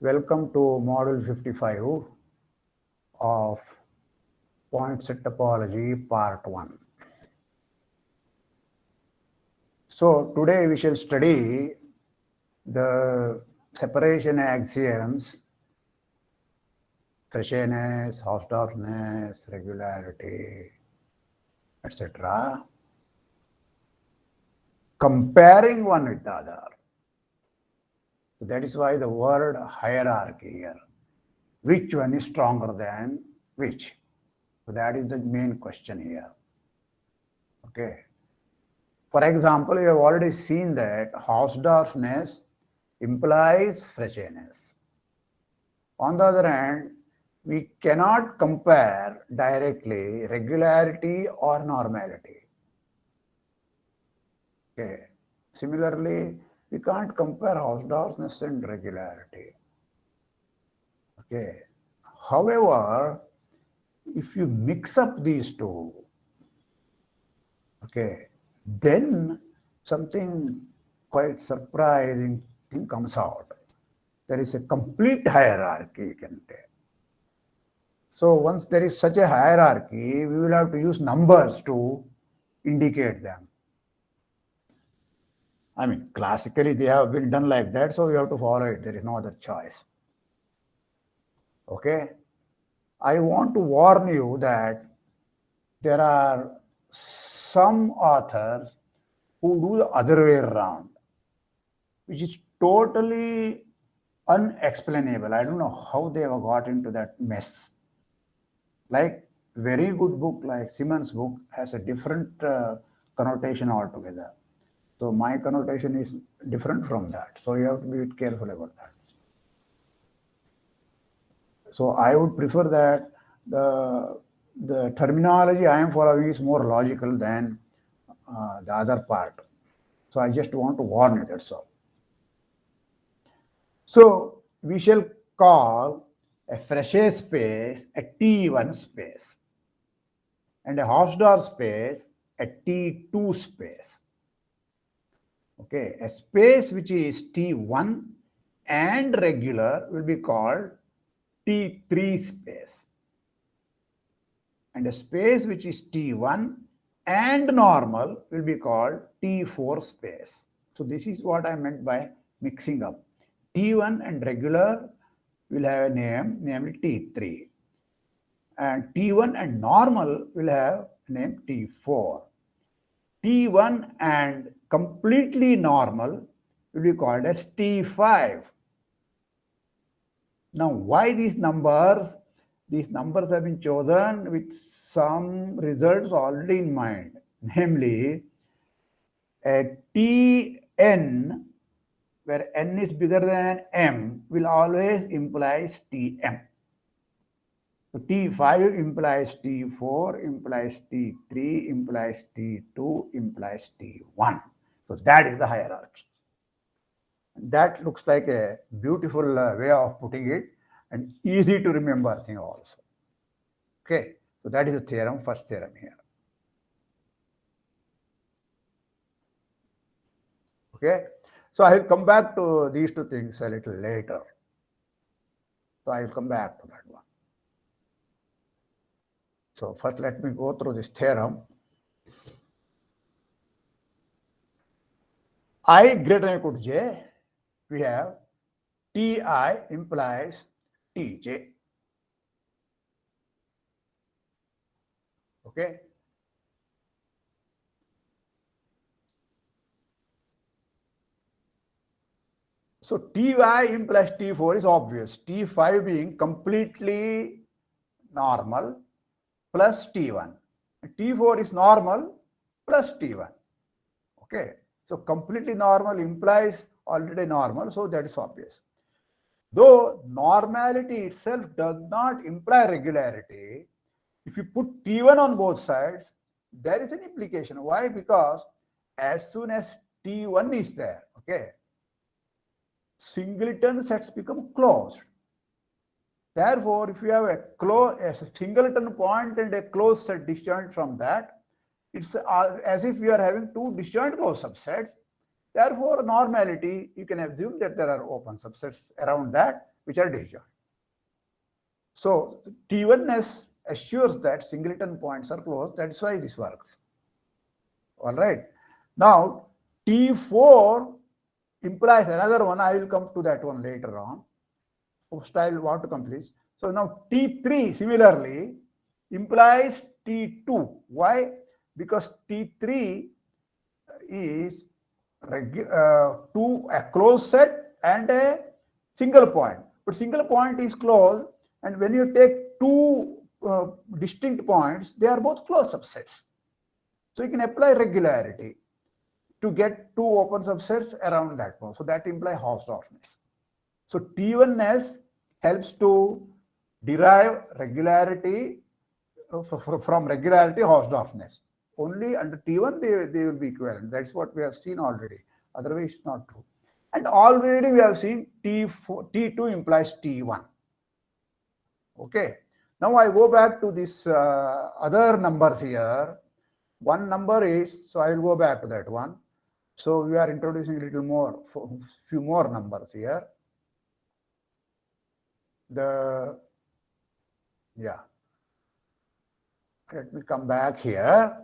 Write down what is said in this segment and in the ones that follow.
Welcome to Module 55 of Point Set Topology Part 1. So today we shall study the separation axioms, Frechetness, Hausdorffness, regularity, etc. Comparing one with the other. So that is why the word hierarchy here. Which one is stronger than which? So that is the main question here. Okay. For example, you have already seen that Hausdorffness implies Frechetness. On the other hand, we cannot compare directly regularity or normality. Okay. Similarly, we can't compare Hausdorffness and regularity. Okay. However, if you mix up these two, okay, then something quite surprising thing comes out. There is a complete hierarchy, you can say. So once there is such a hierarchy, we will have to use numbers to indicate them. I mean, classically they have been done like that, so you have to follow it. There is no other choice. Okay. I want to warn you that there are some authors who do the other way around, which is totally unexplainable. I don't know how they have got into that mess. Like very good book like Simon's book has a different uh, connotation altogether. So my connotation is different from that. So you have to be careful about that. So I would prefer that the, the terminology I am following is more logical than uh, the other part. So I just want to warn you, that's all. So we shall call a Frechet space a T1 space and a Hausdorff space a T2 space. Okay, a space which is T1 and regular will be called T3 space. And a space which is T1 and normal will be called T4 space. So this is what I meant by mixing up. T1 and regular will have a name, namely T3. And T1 and normal will have a name T4. T1 and completely normal will be called as T5. Now, why these numbers? These numbers have been chosen with some results already in mind. Namely, a Tn, where n is bigger than m, will always implies Tm. So T5 implies T4, implies T3, implies T2, implies T1. So that is the hierarchy. That looks like a beautiful uh, way of putting it and easy to remember thing also. Okay, so that is the theorem, first theorem here. Okay, so I will come back to these two things a little later. So I will come back to that one. So first let me go through this theorem. i greater than equal to j, we have ti implies tj. Okay. So Ty implies T4 is obvious. T5 being completely normal plus T1. T4 is normal plus T1. Okay. So completely normal implies already normal, so that is obvious. Though normality itself does not imply regularity, if you put T1 on both sides, there is an implication. Why? Because as soon as T1 is there, okay, singleton sets become closed. Therefore, if you have a, close, a singleton point and a closed set disjoint from that, it's uh, as if you are having two disjoint closed subsets. Therefore, normality, you can assume that there are open subsets around that which are disjoint. So T1s assures that singleton points are closed. That's why this works. All right. Now, T4 implies another one. I will come to that one later on. First, I will want to complete. So now T3 similarly implies T2. Why? Because T3 is uh, two a closed set and a single point. But single point is closed, and when you take two uh, distinct points, they are both closed subsets. So you can apply regularity to get two open subsets around that one. So that implies Hausdorffness. So T1s helps to derive regularity uh, from regularity Hausdorffness. Only under T1 they, they will be equivalent. That's what we have seen already. Otherwise, it's not true. And already we have seen T4, T2 implies T1. Okay. Now I go back to this uh, other numbers here. One number is, so I will go back to that one. So we are introducing a little more, few more numbers here. The, yeah. Let me come back here.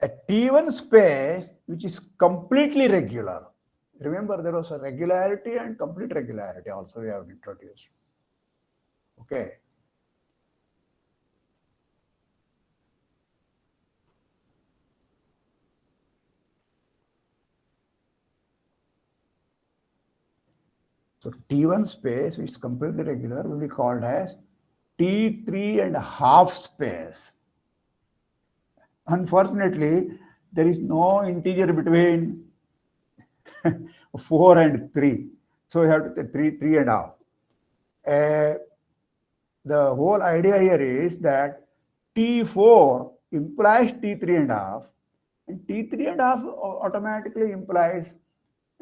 A T1 space which is completely regular. Remember there was a regularity and complete regularity also we have introduced. Okay. So T1 space, which is completely regular, will be called as T3 and a half space. Unfortunately, there is no integer between 4 and 3. So we have to say 3, 3 and a half. Uh, the whole idea here is that T4 implies T3 and a half, and T3 and a half automatically implies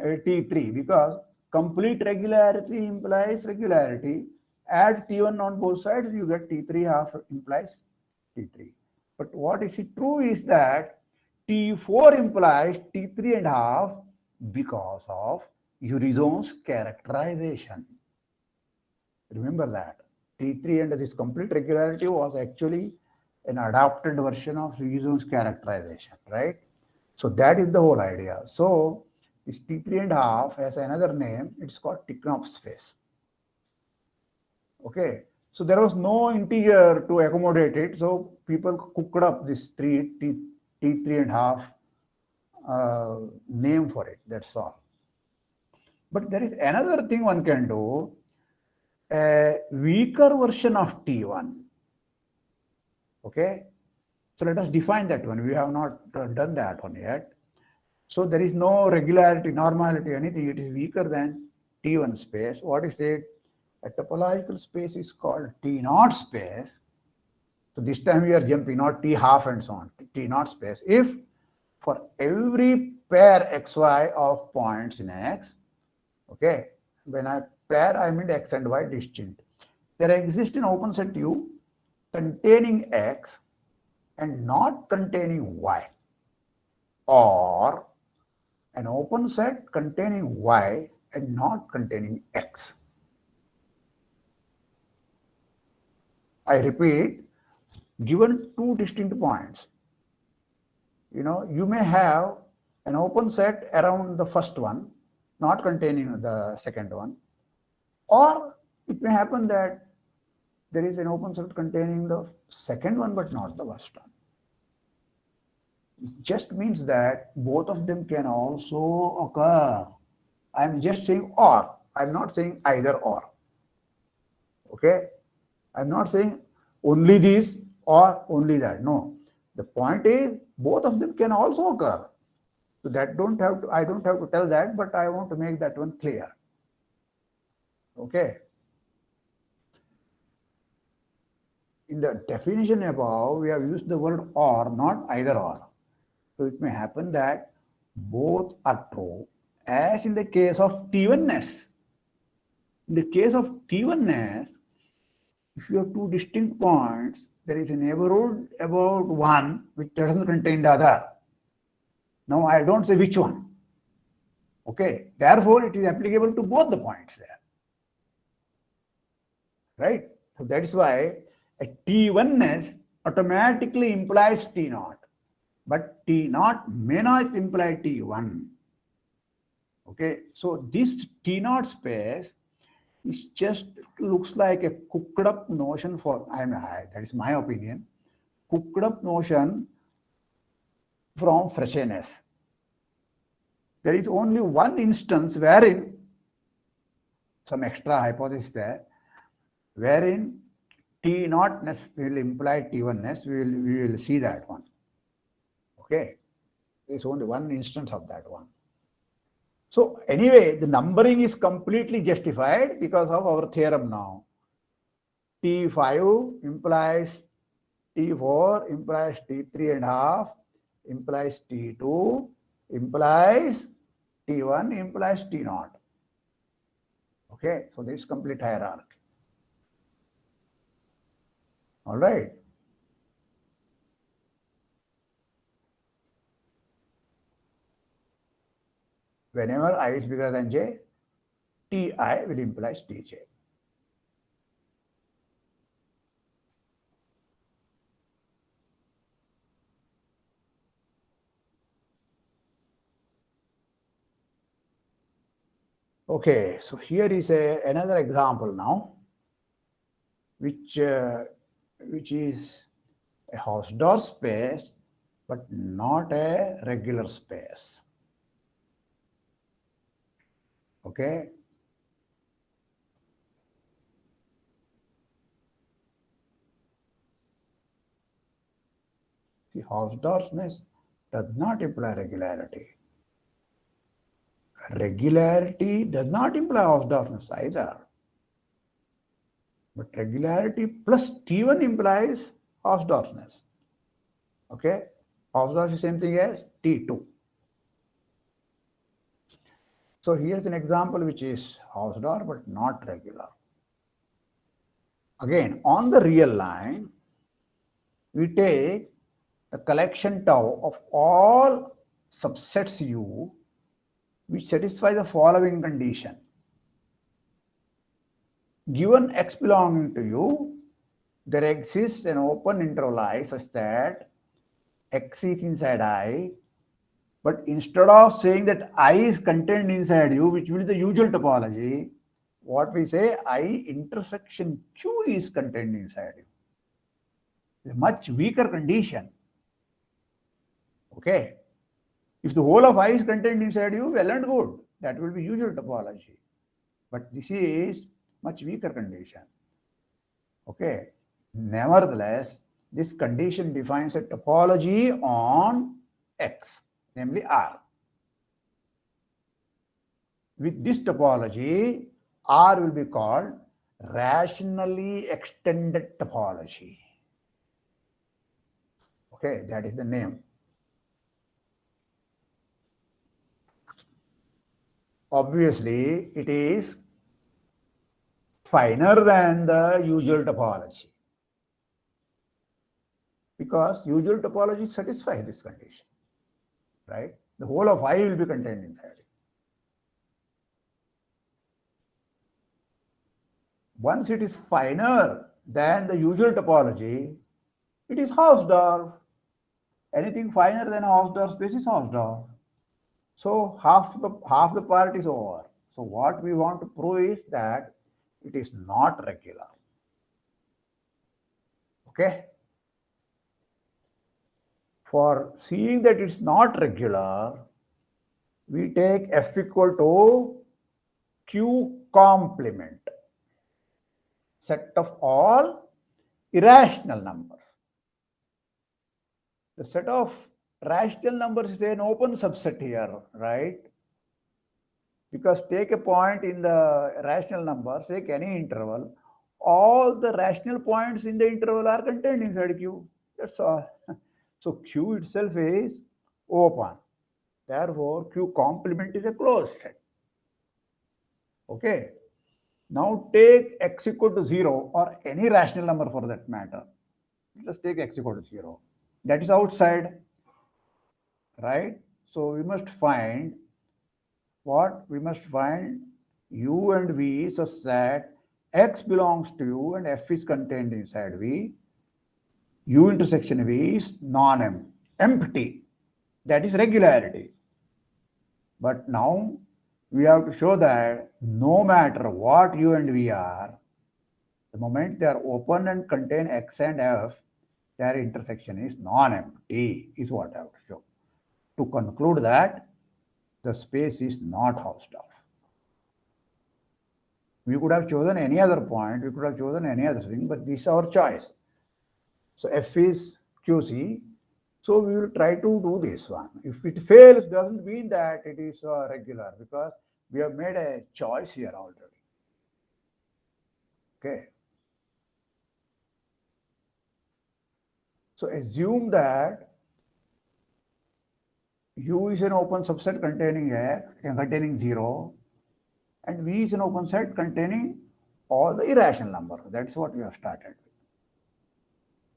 uh, T3 because Complete regularity implies regularity. Add T1 on both sides, you get T3 half implies T3. But what is it true is that T4 implies T3 and half because of Urysohn's characterization. Remember that. T3 and this complete regularity was actually an adapted version of Urysohn's characterization, right? So that is the whole idea. So T3 and half has another name. It's called Tikhonov space. Okay. So there was no integer to accommodate it. So people cooked up this three T, T3 and half uh, name for it. That's all. But there is another thing one can do. A weaker version of T1. Okay. So let us define that one. We have not uh, done that one yet. So there is no regularity, normality, anything. It is weaker than T1 space. What is it? A topological space is called T naught space. So this time we are jumping, not T half and so on, T naught space. If for every pair xy of points in X, okay, when I pair, I mean X and Y distinct. There exists an open set U containing X and not containing Y or an open set containing y and not containing x. I repeat, given two distinct points, you know, you may have an open set around the first one, not containing the second one, or it may happen that there is an open set containing the second one, but not the first one just means that both of them can also occur. I'm just saying or. I'm not saying either or. Okay? I'm not saying only this or only that. No. The point is both of them can also occur. So that don't have to, I don't have to tell that, but I want to make that one clear. Okay. In the definition above, we have used the word or, not either or. So it may happen that both are true as in the case of T1s. In the case of T1s, if you have two distinct points, there is a neighborhood about one which doesn't contain the other. Now I don't say which one. Okay, therefore it is applicable to both the points there. Right? So that is why a T1s automatically implies T naught, but T naught may not imply T1. Okay, so this T naught space is just looks like a cooked up notion for, I mean, I, that is my opinion, cooked up notion from Frechetness. There is only one instance wherein some extra hypothesis there, wherein T naughtness will imply T1ness. We will, we will see that one. Okay. There's only one instance of that one. So anyway, the numbering is completely justified because of our theorem now. T5 implies T4 implies T3 and half implies T2 implies T1 implies T naught. Okay, so this complete hierarchy. All right. Whenever i is bigger than j, ti will imply tj. Okay, so here is a, another example now, which uh, which is a Hausdorff space, but not a regular space. Okay. See, Hausdorffness does not imply regularity. Regularity does not imply Hausdorffness either. But regularity plus T1 implies Hausdorffness. Okay? Hausdorff is same thing as T2. So here's an example which is Hausdorff but not regular. Again, on the real line, we take the collection tau of all subsets U which satisfy the following condition given x belonging to u, there exists an open interval i such that x is inside i, but instead of saying that i is contained inside u, which will be the usual topology, what we say i intersection q is contained inside you. A much weaker condition. Okay. If the whole of i is contained inside you, well and good. That will be usual topology. But this is much weaker condition. Okay. Nevertheless, this condition defines a topology on X, namely R. With this topology, R will be called rationally extended topology. Okay, that is the name. Obviously, it is finer than the usual topology. Because usual topology satisfies this condition, right? The whole of I will be contained inside it. Once it is finer than the usual topology, it is Hausdorff. Anything finer than Hausdorff space is Hausdorff. So half the half the part is over. So what we want to prove is that it is not regular. Okay. For seeing that it's not regular, we take f equal to q complement set of all irrational numbers. The set of rational numbers is an open subset here, right? Because take a point in the rational number, take any interval, all the rational points in the interval are contained inside Q. That's all. So Q itself is open. Therefore, Q complement is a closed set. Okay. Now take x equal to 0 or any rational number for that matter. Let's take x equal to 0. That is outside, right? So we must find what? We must find u and v such that x belongs to u and f is contained inside v. u intersection v is non-empty. That is regularity. But now we have to show that no matter what u and v are, the moment they are open and contain x and f, their intersection is non-empty, is what I have to show. To conclude that the space is not Hausdorff. We could have chosen any other point, we could have chosen any other thing, but this is our choice. So f is QC, so we will try to do this one. If it fails, doesn't mean that it is uh, regular because we have made a choice here already. Okay. So assume that U is an open subset containing X and containing 0 and V is an open set containing all the irrational numbers. That's what we have started with.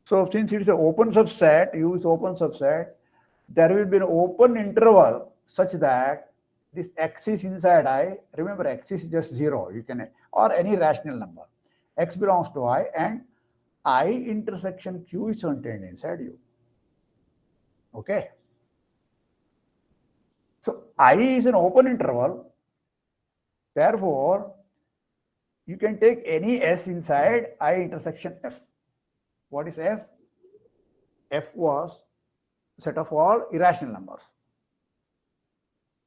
So since it is an open subset, U is open subset, there will be an open interval such that this X is inside I, remember X is just 0, you can, or any rational number. X belongs to I and I intersection Q is contained inside U. Okay. So I is an open interval. Therefore, you can take any S inside I intersection F. What is F? F was set of all irrational numbers.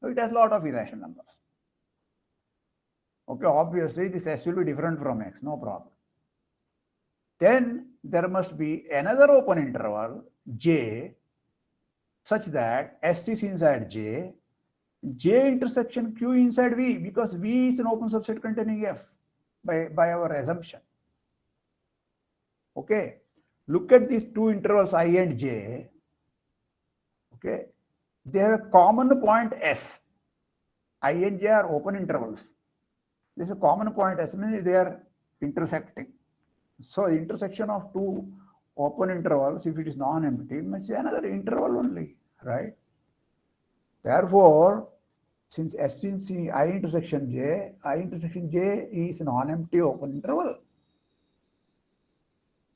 So it has a lot of irrational numbers. Okay, obviously this S will be different from X, no problem. Then there must be another open interval J such that S is inside J, J intersection Q inside V because V is an open subset containing F by, by our assumption. Okay, look at these two intervals I and J. Okay, they have a common point S. I and J are open intervals. There's a common point S means they are intersecting. So intersection of two open intervals, if it is non-empty, must be another interval only, right? Therefore, since S in C, I intersection J, I intersection J is a non-empty open interval.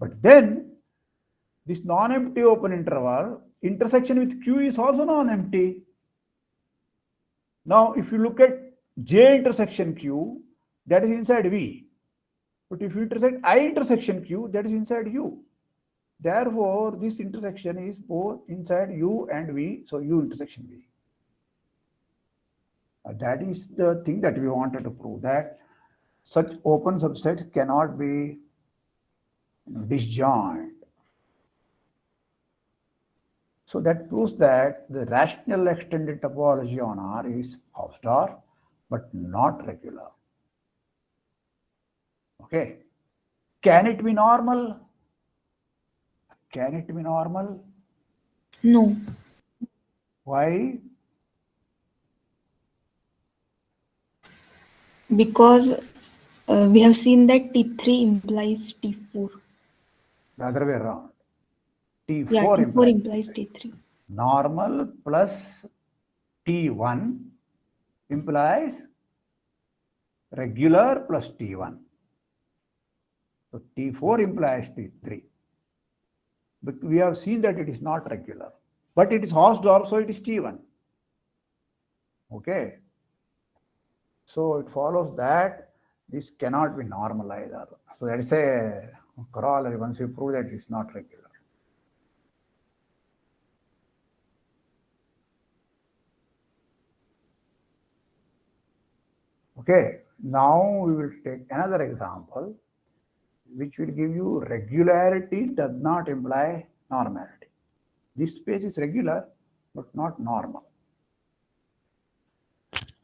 But then, this non-empty open interval, intersection with Q is also non-empty. Now, if you look at J intersection Q, that is inside V. But if you intersect I intersection Q, that is inside U. Therefore, this intersection is both inside U and V, so U intersection V. Uh, that is the thing that we wanted to prove that such open subsets cannot be disjoint. So that proves that the rational extended topology on R is Hausdorff, but not regular. Okay. Can it be normal? Can it be normal? No. Why? Because uh, we have seen that T3 implies T4. The other way around. T4, Yeah, T4 implies implies T3. normal plus T1 implies regular plus T1. So T4 implies T3. But we have seen that it is not regular. But it is Hausdorff, so it is T1. Okay. So it follows that this cannot be normal either. So that is a corollary once you prove that it's not regular. Okay, now we will take another example which will give you regularity does not imply normality. This space is regular but not normal.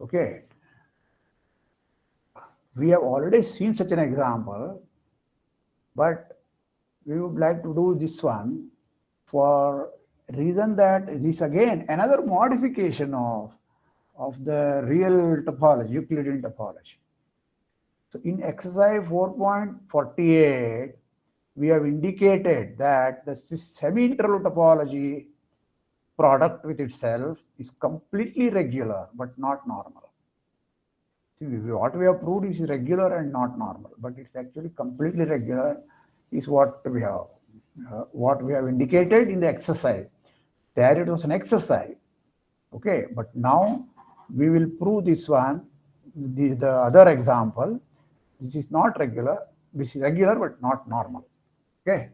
Okay, we have already seen such an example, but we would like to do this one for reason that this again another modification of of the real topology, Euclidean topology. So in exercise 4.48, we have indicated that the semi-interval topology product with itself is completely regular but not normal. See, what we have proved is regular and not normal, but it's actually completely regular is what we have uh, what we have indicated in the exercise. There it was an exercise. Okay, but now we will prove this one, the, the other example. This is not regular, this is regular but not normal. Okay.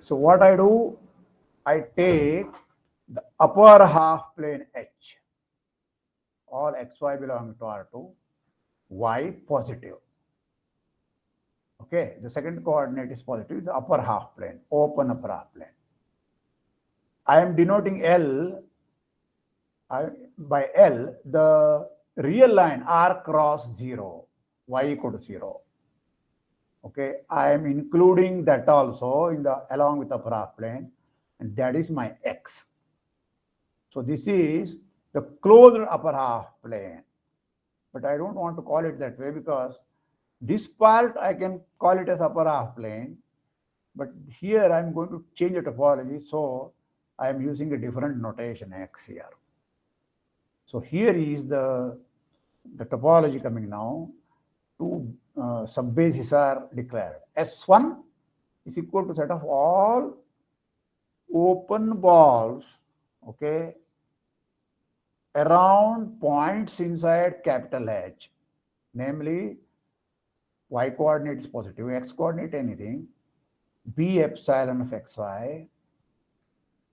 So what I do, I take the upper half plane H, all xy belonging to R2, y positive. Okay, the second coordinate is positive, the upper half plane, open upper half plane. I am denoting L I, by L, the real line R cross 0, y equal to 0. Okay, I am including that also in the along with the upper half plane, and that is my X. So this is the closed upper half plane but I don't want to call it that way because this part I can call it as upper half plane, but here I'm going to change the topology, so I am using a different notation x here. So here is the, the topology coming now. Two uh, subbases are declared. S1 is equal to set of all open balls, okay, around points inside capital H, namely y coordinate is positive, x coordinate anything, b epsilon of xy.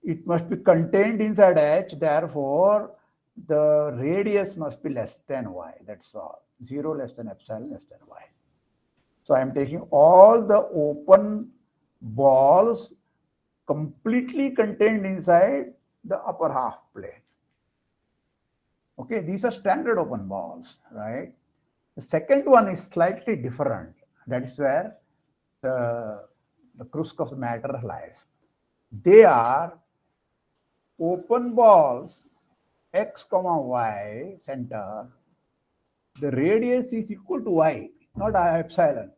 It must be contained inside H, therefore the radius must be less than y, that's all. 0 less than epsilon less than y. So I am taking all the open balls completely contained inside the upper half plane. Okay, these are standard open balls, right? The second one is slightly different. That is where the, the crux of the matter lies. They are open balls x comma y center. The radius is equal to y, not epsilon.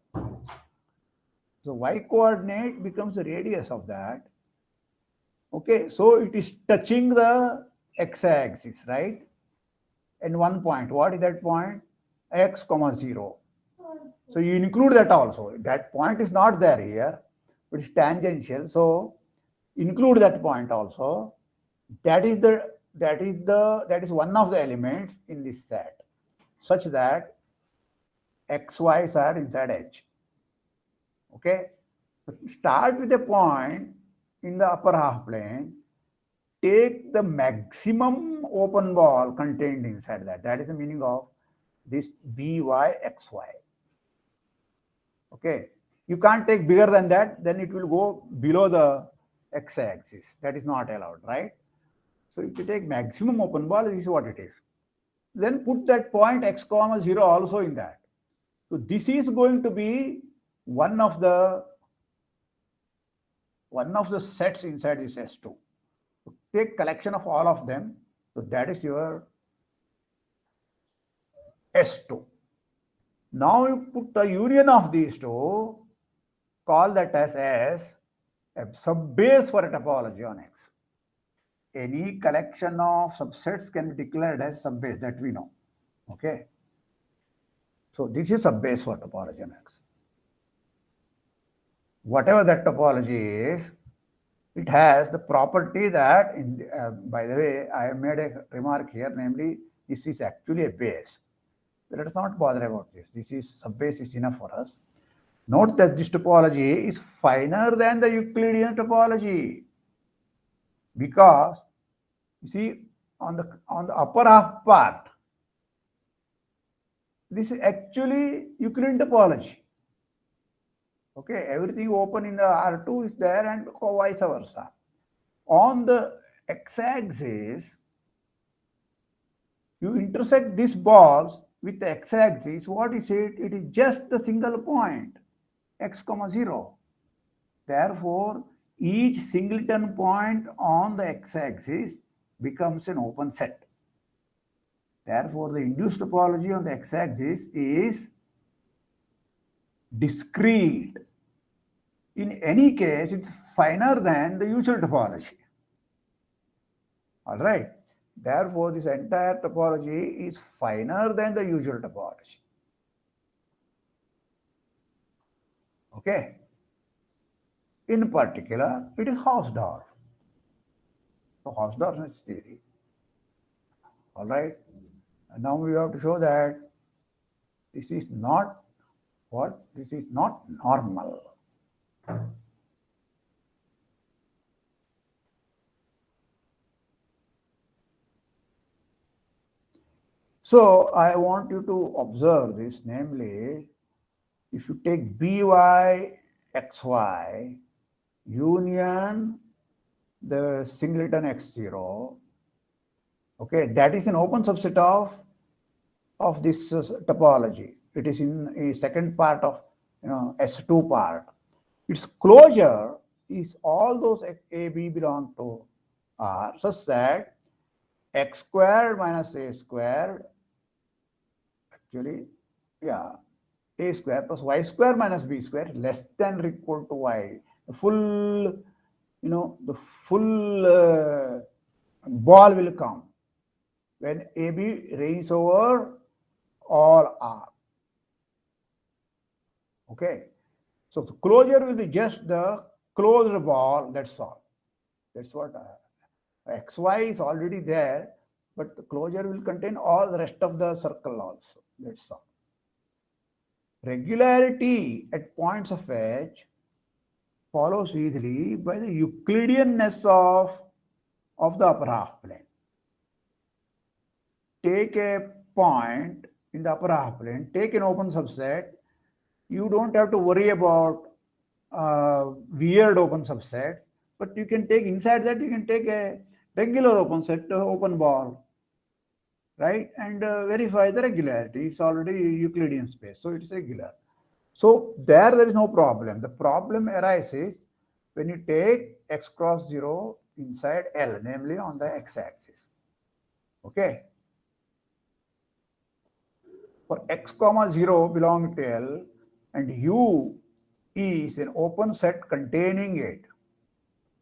So y coordinate becomes the radius of that. Okay, so it is touching the x-axis, right? and one point. What is that point? X comma 0. So you include that also. That point is not there here, it's tangential. So include that point also. That is the that is the that is one of the elements in this set, such that x y's are inside H. Okay. Start with a point in the upper half plane take the maximum open ball contained inside that. That is the meaning of this BYXY. Okay. You can't take bigger than that, then it will go below the x-axis. That is not allowed, right? So if you take maximum open ball, this is what it is. Then put that point x comma 0 also in that. So this is going to be one of the one of the sets inside this S2 take collection of all of them. So that is your S2. Now you put the union of these two, call that as S, a subbase for a topology on X. Any collection of subsets can be declared as subbase that we know. Okay. So this is subbase for topology on X. Whatever that topology is, it has the property that, in, uh, by the way, I have made a remark here, namely, this is actually a base. Let us not bother about this. This is subbase is enough for us. Note that this topology is finer than the Euclidean topology because you see on the on the upper half part, this is actually Euclidean topology. Okay, everything open in the R2 is there and vice versa. On the x-axis, you intersect these balls with the x-axis, what is it? It is just the single point, x comma 0. Therefore, each singleton point on the x-axis becomes an open set. Therefore, the induced topology on the x-axis is discrete. In any case, it's finer than the usual topology. All right. Therefore, this entire topology is finer than the usual topology. Okay. In particular, it is Hausdorff. So Hausdorff's theory. All right. And now we have to show that this is not what? This is not normal. So I want you to observe this, namely, if you take by xy union the singleton x0, okay, that is an open subset of, of this uh, topology. It is in a second part of you know S2 part. Its closure is all those A, B belong to R such that x squared minus a squared actually, yeah, a square plus y square minus b square less than or equal to y. The full, you know, the full uh, ball will come when AB reigns over all R. Okay. So the closure will be just the closed ball, that's all. That's what uh, XY is already there, but the closure will contain all the rest of the circle also. That's all. Regularity at points of H follows easily by the Euclideanness of, of the upper half plane. Take a point in the upper half plane, take an open subset, you don't have to worry about uh, weird open subset, but you can take inside that, you can take a regular open set, open ball, right? And uh, verify the regularity. It's already Euclidean space, so it's regular. So there, there is no problem. The problem arises when you take x cross 0 inside L, namely on the x-axis. Okay. For x comma 0 belong to L and U is an open set containing it.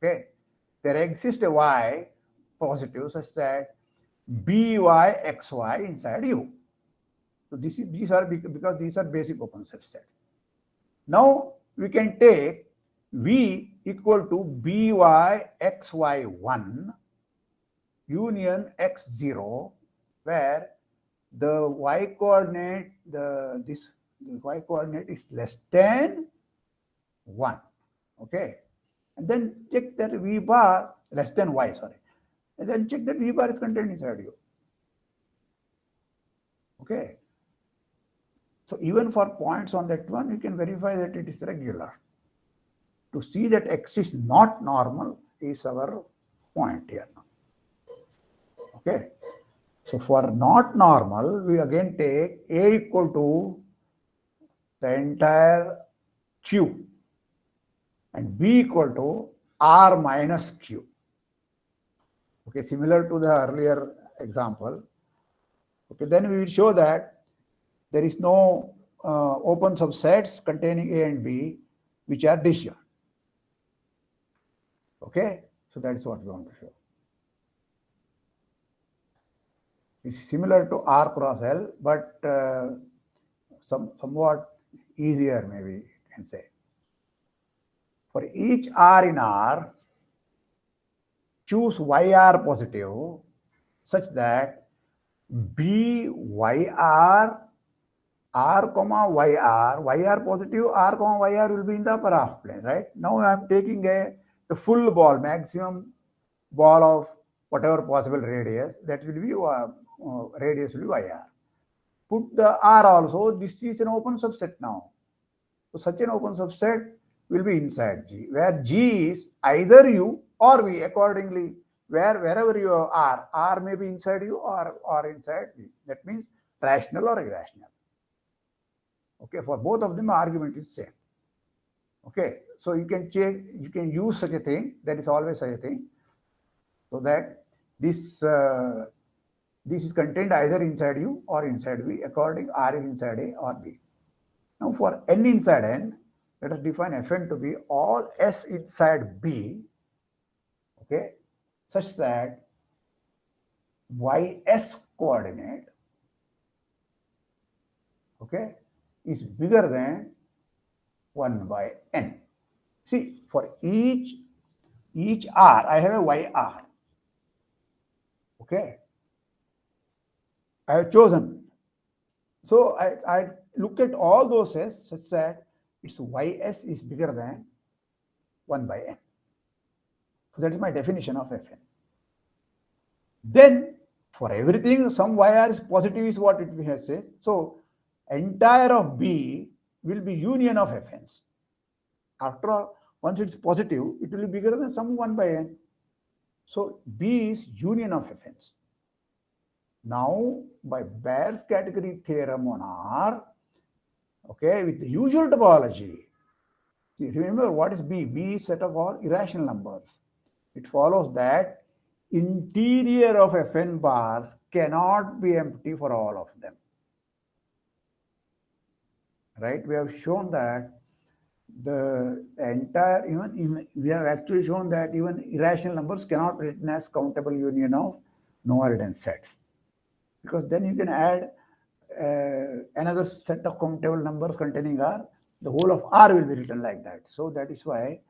Okay. There exists a y positive such that byxy inside u. So this is these are because these are basic open subsets. Now we can take v equal to byxy1 union x0 where the y coordinate the this the y coordinate is less than 1 okay and then check that v bar less than y sorry and then check that V bar is contained inside you. Okay. So even for points on that one, you can verify that it is regular. To see that X is not normal is our point here. Okay. So for not normal, we again take A equal to the entire Q and B equal to R minus Q. Okay, similar to the earlier example. Okay, then we will show that there is no uh, open subsets containing A and B which are disjoint. Okay, so that is what we want to show. It's similar to R cross L, but uh, some somewhat easier, maybe you can say. For each R in R, choose YR positive such that BYR R comma YR, YR positive, R comma YR will be in the upper half plane, right? Now I am taking a, a full ball, maximum ball of whatever possible radius, that will be uh, uh, radius will be YR. Put the R also, this is an open subset now. So such an open subset will be inside G, where G is either U or we accordingly, where wherever you are, R may be inside you or, or inside V. That means rational or irrational. Okay, for both of them, argument is same. Okay, so you can change, you can use such a thing. That is always such a thing, so that this uh, this is contained either inside you or inside V, according R is inside A or B. Now, for n inside n, let us define Fn to be all S inside B. Okay, such that ys coordinate okay is bigger than 1 by n. See for each each r i have a yr okay? I have chosen. So i i look at all those s such that its ys is bigger than 1 by n so that is my definition of fn then for everything, some YR is positive is what it has said. So entire of B will be union of Fn's. After all, once it's positive, it will be bigger than some 1 by n. So B is union of Fn's. Now, by Baire's category theorem on R, okay, with the usual topology, remember what is B? B is set of all irrational numbers. It follows that interior of Fn bars cannot be empty for all of them. Right? We have shown that the entire, even, we have actually shown that even irrational numbers cannot be written as countable union of no dense sets. Because then you can add uh, another set of countable numbers containing R, the whole of R will be written like that. So that is why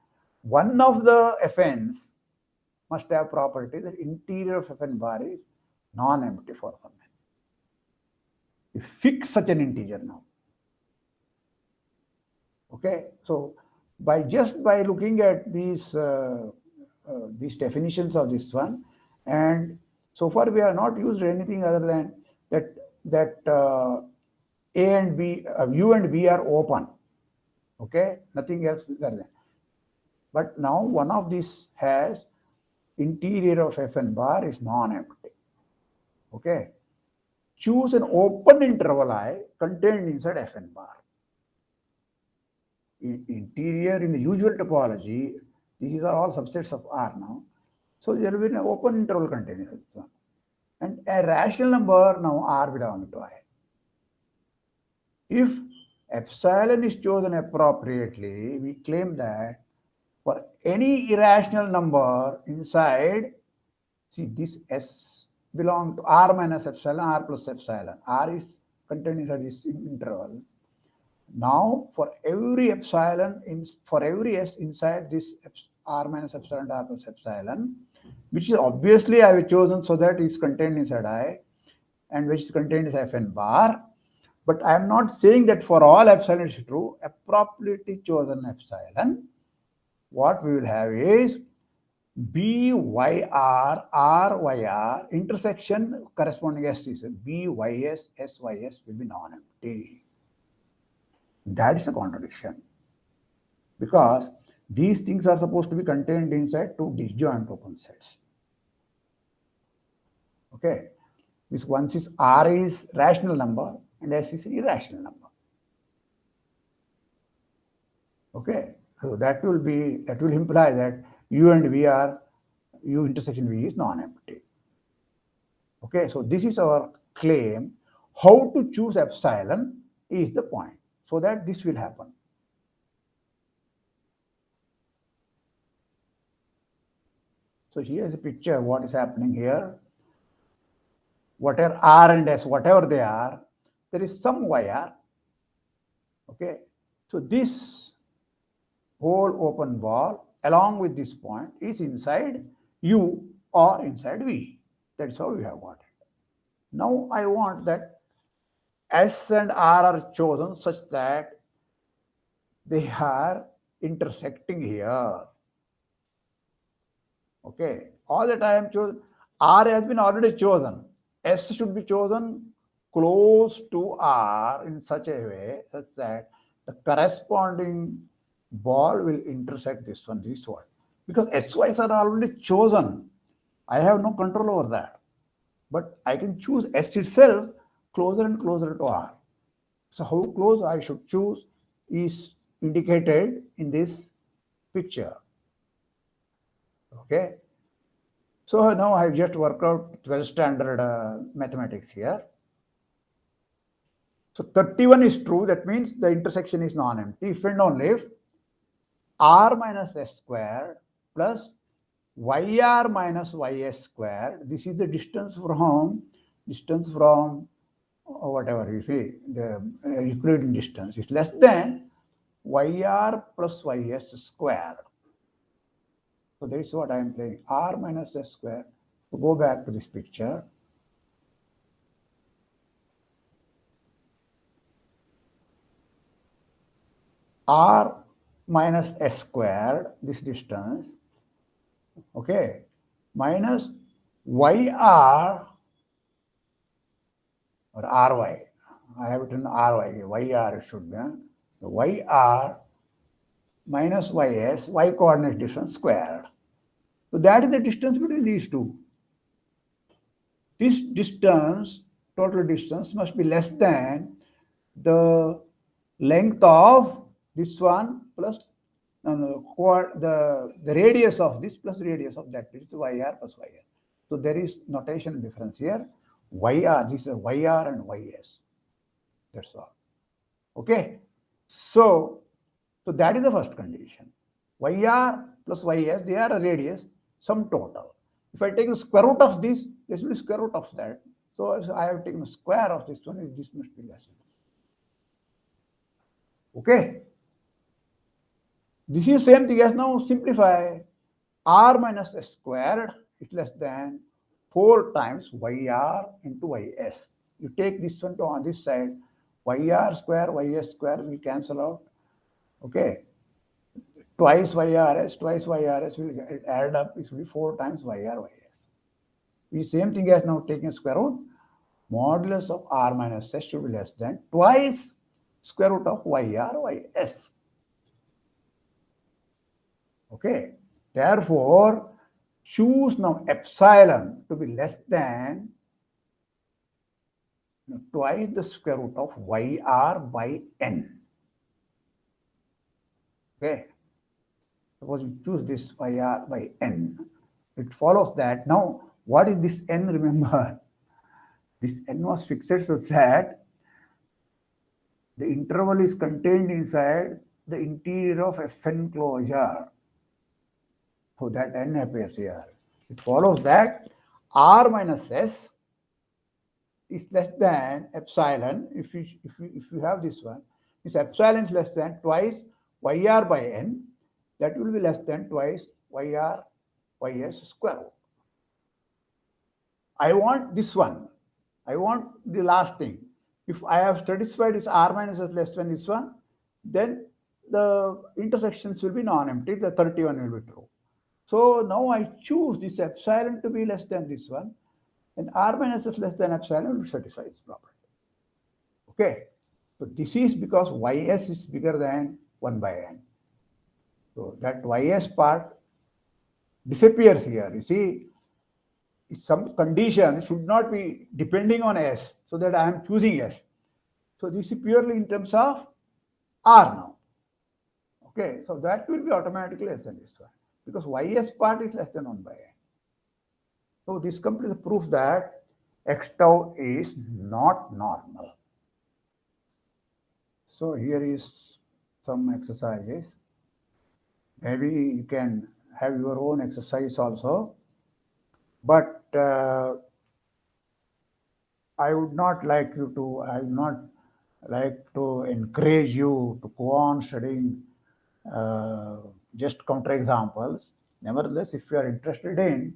one of the Fn's must have property that interior of Fn bar is non-empty for one. You fix such an integer now. Okay, so by just by looking at these uh, uh, these definitions of this one, and so far we have not used anything other than that that uh, A and B, uh, U and B are open. Okay, nothing else than. But now one of these has interior of Fn bar is non-empty. Okay. Choose an open interval I contained inside Fn bar. In interior in the usual topology, these are all subsets of R now. So there will be an open interval containing this one. And a rational number now R belongs to I. If epsilon is chosen appropriately, we claim that for any irrational number inside, see this S belong to R minus epsilon, R plus epsilon. R is contained inside this interval. Now, for every epsilon, in, for every S inside this R minus epsilon, R plus epsilon, which is obviously I have chosen so that it's contained inside I, and which is contained is Fn bar. But I am not saying that for all epsilon is true. Appropriately chosen epsilon what we will have is BYR, RYR, intersection corresponding S is BYS, SYS will be non-empty. That is a contradiction. Because these things are supposed to be contained inside two disjoint open sets. Okay. This once is R is rational number and S is irrational number. Okay. So that will be that will imply that U and V are U intersection V is non-empty. Okay, so this is our claim. How to choose epsilon is the point, so that this will happen. So here is a picture what is happening here. Whatever R and S, whatever they are, there is some. Okay, so this whole open ball along with this point is inside U or inside V. That's how we have got it. Now I want that S and R are chosen such that they are intersecting here. Okay, all the time choose R has been already chosen. S should be chosen close to R in such a way such that the corresponding ball will intersect this one, this one. Because SYs are already chosen. I have no control over that. But I can choose S itself closer and closer to R. So how close I should choose is indicated in this picture. Okay. So now I've just worked out 12 standard uh, mathematics here. So 31 is true. That means the intersection is non-empty. If and only if r minus s squared plus yr minus ys squared. This is the distance from distance from uh, whatever you see the uh, Euclidean distance is less than yr plus ys squared. So that is what I am playing r minus s squared. So go back to this picture. r minus s squared, this distance, okay, minus yr or ry. I have written ry, yr should be. The yr minus ys, y coordinate distance squared. So that is the distance between these two. This distance, total distance must be less than the length of this one plus no, no, the, the radius of this plus radius of that, is yr plus yr. So there is notation difference here. yr, this is yr and ys. That's all. Okay. So, so that is the first condition. yr plus ys, they are a radius, some total. If I take the square root of this, this will be square root of that. So I have taken the square of this one, this must be less. Okay. This is same thing as now simplify. r minus s squared is less than 4 times yr into ys. You take this one to on this side, yr square, ys square will cancel out. Okay. Twice yrs, twice yrs will add up, it will be 4 times yr ys. The same thing as now taking square root, modulus of r minus s should be less than twice square root of yr ys. Okay. Therefore, choose now epsilon to be less than twice the square root of yr by n. Okay. Suppose you choose this yr by n. It follows that now what is this n? Remember, this n was fixed so that the interval is contained inside the interior of Fn closure. So that n appears here. It follows that r minus s is less than epsilon. If you if you if you have this one, this epsilon is less than twice yr by n. That will be less than twice yr ys square root. I want this one. I want the last thing. If I have satisfied this r minus s less than this one, then the intersections will be non-empty. The 31 will be true. So now I choose this epsilon to be less than this one, and r minus is less than epsilon will satisfy this property. Okay. So this is because ys is bigger than 1 by n. So that ys part disappears here. You see, some condition should not be depending on s so that I am choosing s. So this is purely in terms of r now. Okay, so that will be automatically less than this one because ys part is less than 1 by n. So this completes the proof that x tau is not normal. So here is some exercises. Maybe you can have your own exercise also. But uh, I would not like you to, I would not like to encourage you to go on studying uh, just counterexamples. Nevertheless, if you are interested in,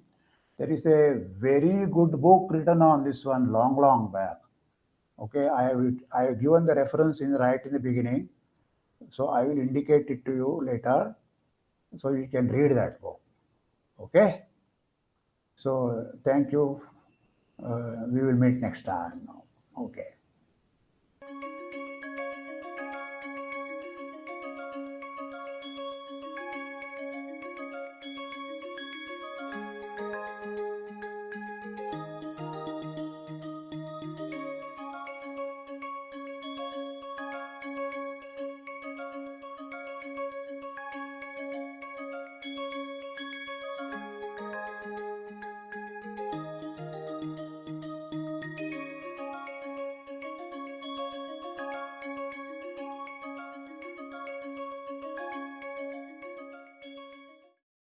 there is a very good book written on this one long, long back. Okay, I have I have given the reference in right in the beginning, so I will indicate it to you later, so you can read that book. Okay. So thank you. Uh, we will meet next time. Okay.